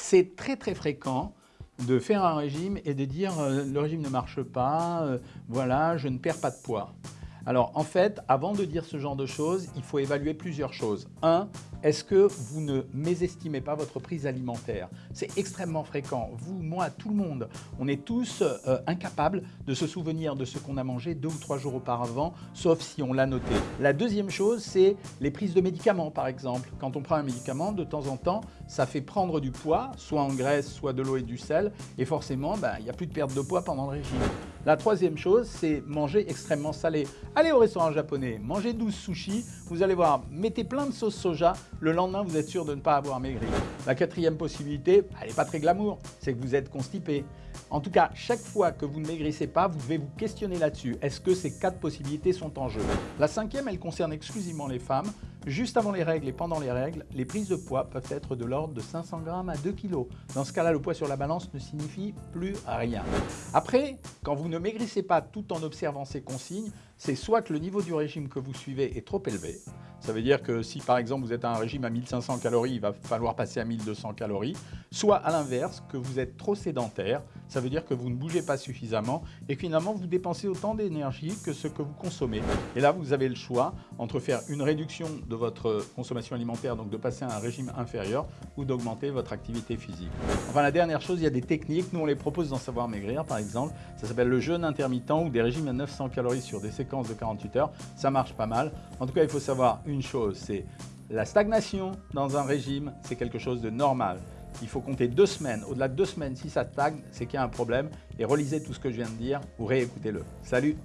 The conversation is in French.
C'est très très fréquent de faire un régime et de dire euh, le régime ne marche pas, euh, voilà, je ne perds pas de poids. Alors en fait, avant de dire ce genre de choses, il faut évaluer plusieurs choses. Un, est-ce que vous ne mésestimez pas votre prise alimentaire? C'est extrêmement fréquent. Vous, moi, tout le monde, on est tous euh, incapables de se souvenir de ce qu'on a mangé deux ou trois jours auparavant, sauf si on l'a noté. La deuxième chose, c'est les prises de médicaments, par exemple. Quand on prend un médicament, de temps en temps, ça fait prendre du poids, soit en graisse, soit de l'eau et du sel, et forcément, ben, il n'y a plus de perte de poids pendant le régime. La troisième chose, c'est manger extrêmement salé. Allez au restaurant japonais, mangez 12 sushis, vous allez voir, mettez plein de sauce soja, le lendemain vous êtes sûr de ne pas avoir maigri. La quatrième possibilité, elle n'est pas très glamour, c'est que vous êtes constipé. En tout cas, chaque fois que vous ne maigrissez pas, vous devez vous questionner là-dessus. Est-ce que ces quatre possibilités sont en jeu? La cinquième, elle concerne exclusivement les femmes. Juste avant les règles et pendant les règles, les prises de poids peuvent être de l'ordre de 500 grammes à 2 kg. Dans ce cas-là, le poids sur la balance ne signifie plus rien. Après, quand vous ne maigrissez pas tout en observant ces consignes, c'est soit que le niveau du régime que vous suivez est trop élevé, ça veut dire que si par exemple vous êtes à un régime à 1500 calories, il va falloir passer à 1200 calories, soit à l'inverse, que vous êtes trop sédentaire, ça veut dire que vous ne bougez pas suffisamment et finalement vous dépensez autant d'énergie que ce que vous consommez. Et là vous avez le choix entre faire une réduction de votre consommation alimentaire, donc de passer à un régime inférieur ou d'augmenter votre activité physique. Enfin la dernière chose, il y a des techniques, nous on les propose dans Savoir Maigrir par exemple, ça s'appelle le jeûne intermittent ou des régimes à 900 calories sur des séquences de 48 heures, ça marche pas mal. En tout cas il faut savoir une chose, c'est la stagnation dans un régime, c'est quelque chose de normal. Il faut compter deux semaines. Au-delà de deux semaines, si ça stagne, c'est qu'il y a un problème. Et relisez tout ce que je viens de dire ou réécoutez-le. Salut